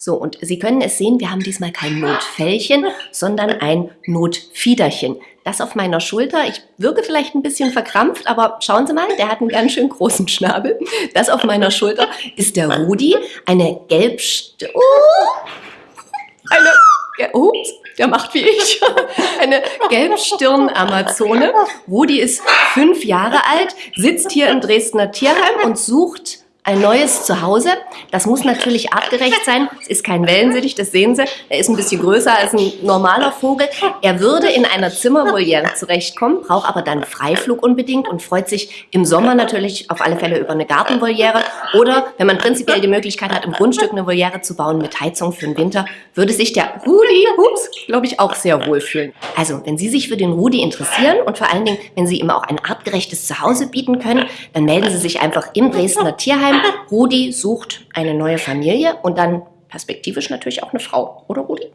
So, und Sie können es sehen, wir haben diesmal kein Notfällchen, sondern ein Notfiederchen. Das auf meiner Schulter. Ich wirke vielleicht ein bisschen verkrampft, aber schauen Sie mal, der hat einen ganz schön großen Schnabel. Das auf meiner Schulter ist der Rudi, eine Gelbst... Oh, eine... Ups, der macht wie ich. Eine Gelbstirn-Amazone. Rudi ist fünf Jahre alt, sitzt hier im Dresdner Tierheim und sucht ein neues Zuhause. Das muss natürlich artgerecht sein. Es ist kein Wellensittich, das sehen Sie. Er ist ein bisschen größer als ein normaler Vogel. Er würde in einer Zimmervoliere zurechtkommen, braucht aber dann Freiflug unbedingt und freut sich im Sommer natürlich auf alle Fälle über eine Gartenvoliere. Oder wenn man prinzipiell die Möglichkeit hat, im Grundstück eine Voliere zu bauen mit Heizung für den Winter, würde sich der Rudi, ups, glaube ich, auch sehr wohl fühlen. Also, wenn Sie sich für den Rudi interessieren und vor allen Dingen, wenn Sie ihm auch ein artgerechtes Zuhause bieten können, dann melden Sie sich einfach im Dresdner Tierheim Rudi sucht eine neue Familie und dann perspektivisch natürlich auch eine Frau, oder Rudi?